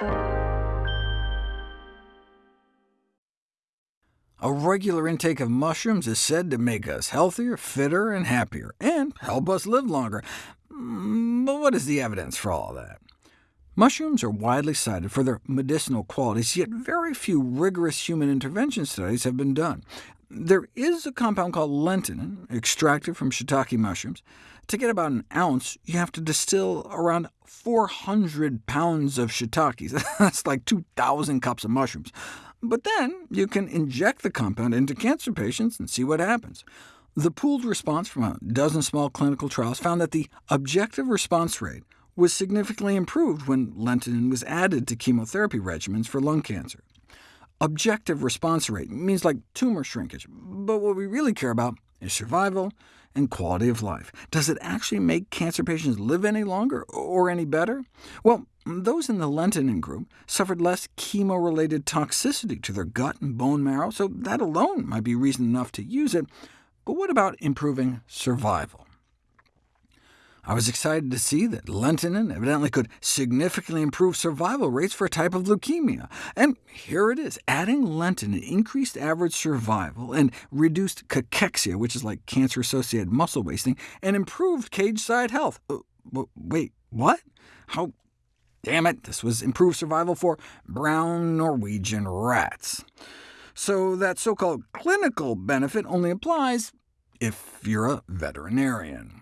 A regular intake of mushrooms is said to make us healthier, fitter, and happier, and help us live longer. Mm, but what is the evidence for all that? Mushrooms are widely cited for their medicinal qualities, yet very few rigorous human intervention studies have been done. There is a compound called lentinan, extracted from shiitake mushrooms. To get about an ounce, you have to distill around 400 pounds of shiitakes. That's like 2,000 cups of mushrooms. But then you can inject the compound into cancer patients and see what happens. The pooled response from a dozen small clinical trials found that the objective response rate was significantly improved when lentinan was added to chemotherapy regimens for lung cancer. Objective response rate means like tumor shrinkage, but what we really care about is survival and quality of life. Does it actually make cancer patients live any longer, or any better? Well, mm, those in the lentinan group suffered less chemo-related toxicity to their gut and bone marrow, so that alone might be reason enough to use it. But what about improving survival? I was excited to see that lentinan evidently could significantly improve survival rates for a type of leukemia. And here it is, adding lentinan increased average survival and reduced cachexia, which is like cancer-associated muscle wasting, and improved cage-side health. Uh, wait, what? How Damn it, this was improved survival for brown Norwegian rats. So that so-called clinical benefit only applies if you're a veterinarian.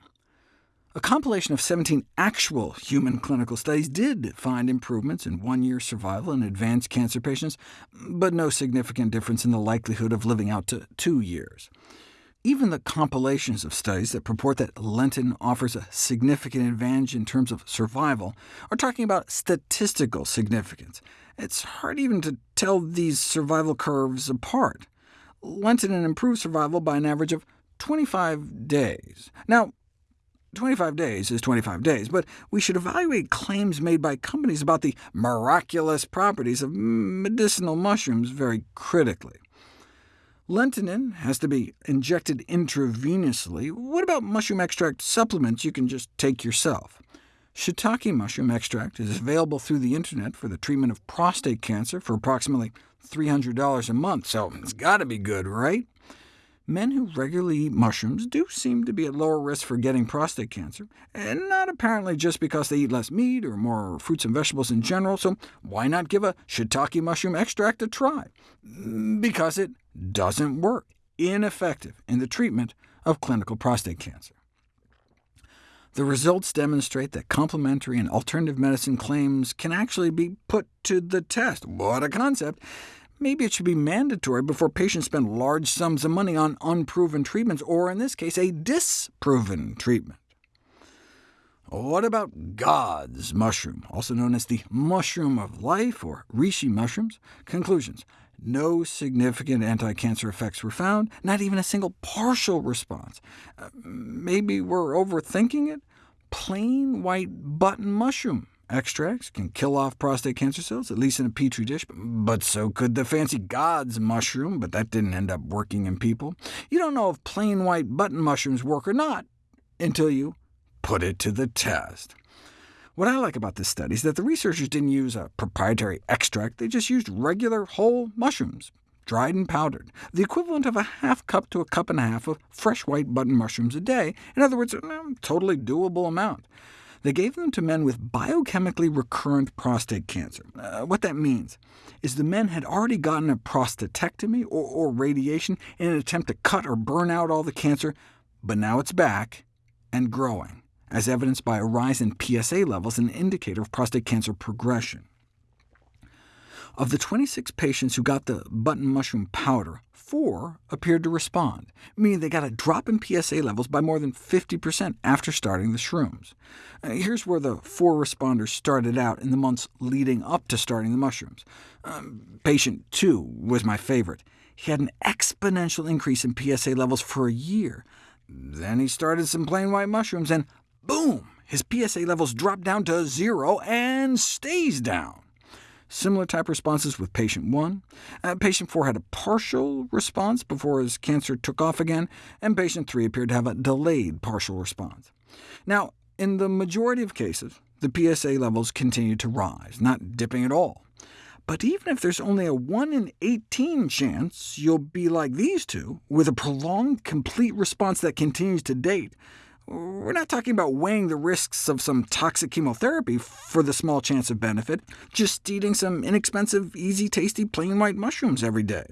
A compilation of 17 actual human clinical studies did find improvements in one-year survival in advanced cancer patients, but no significant difference in the likelihood of living out to two years. Even the compilations of studies that purport that Lentinan offers a significant advantage in terms of survival are talking about statistical significance. It's hard even to tell these survival curves apart. Lentinan improves survival by an average of 25 days. Now, 25 days is 25 days, but we should evaluate claims made by companies about the miraculous properties of medicinal mushrooms very critically. Lentinan has to be injected intravenously. What about mushroom extract supplements you can just take yourself? Shiitake mushroom extract is available through the internet for the treatment of prostate cancer for approximately $300 a month, so it's got to be good, right? Men who regularly eat mushrooms do seem to be at lower risk for getting prostate cancer, and not apparently just because they eat less meat or more fruits and vegetables in general, so why not give a shiitake mushroom extract a try? Mm, because it doesn't work, ineffective in the treatment of clinical prostate cancer. The results demonstrate that complementary and alternative medicine claims can actually be put to the test. What a concept! Maybe it should be mandatory before patients spend large sums of money on unproven treatments, or in this case, a disproven treatment. What about God's mushroom, also known as the mushroom of life, or reishi mushrooms? Conclusions. No significant anti-cancer effects were found, not even a single partial response. Uh, maybe we're overthinking it? Plain white button mushroom Extracts can kill off prostate cancer cells, at least in a petri dish, but so could the fancy God's mushroom, but that didn't end up working in people. You don't know if plain white button mushrooms work or not until you put it to the test. What I like about this study is that the researchers didn't use a proprietary extract, they just used regular whole mushrooms, dried and powdered, the equivalent of a half cup to a cup and a half of fresh white button mushrooms a day. In other words, a mm, totally doable amount. They gave them to men with biochemically recurrent prostate cancer. Uh, what that means is the men had already gotten a prostatectomy or, or radiation in an attempt to cut or burn out all the cancer, but now it's back and growing, as evidenced by a rise in PSA levels, an indicator of prostate cancer progression. Of the 26 patients who got the button mushroom powder, four appeared to respond, meaning they got a drop in PSA levels by more than 50% after starting the shrooms. Uh, here's where the four responders started out in the months leading up to starting the mushrooms. Um, patient 2 was my favorite. He had an exponential increase in PSA levels for a year. Then he started some plain white mushrooms, and boom! His PSA levels dropped down to zero and stays down. Similar type responses with patient 1. Uh, patient 4 had a partial response before his cancer took off again, and patient 3 appeared to have a delayed partial response. Now, in the majority of cases, the PSA levels continued to rise, not dipping at all. But even if there's only a 1 in 18 chance you'll be like these two, with a prolonged, complete response that continues to date, we're not talking about weighing the risks of some toxic chemotherapy for the small chance of benefit, just eating some inexpensive, easy, tasty plain white mushrooms every day.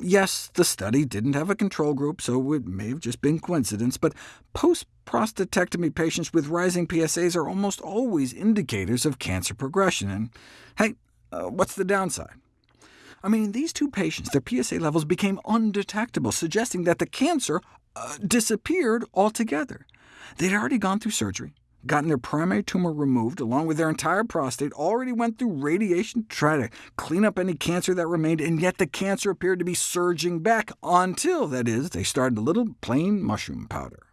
Yes, the study didn't have a control group, so it may have just been coincidence, but post-prostatectomy patients with rising PSAs are almost always indicators of cancer progression, and hey, uh, what's the downside? I mean, these two patients, their PSA levels became undetectable, suggesting that the cancer uh, disappeared altogether. They'd already gone through surgery, gotten their primary tumor removed, along with their entire prostate, already went through radiation to try to clean up any cancer that remained, and yet the cancer appeared to be surging back, until, that is, they started a little plain mushroom powder.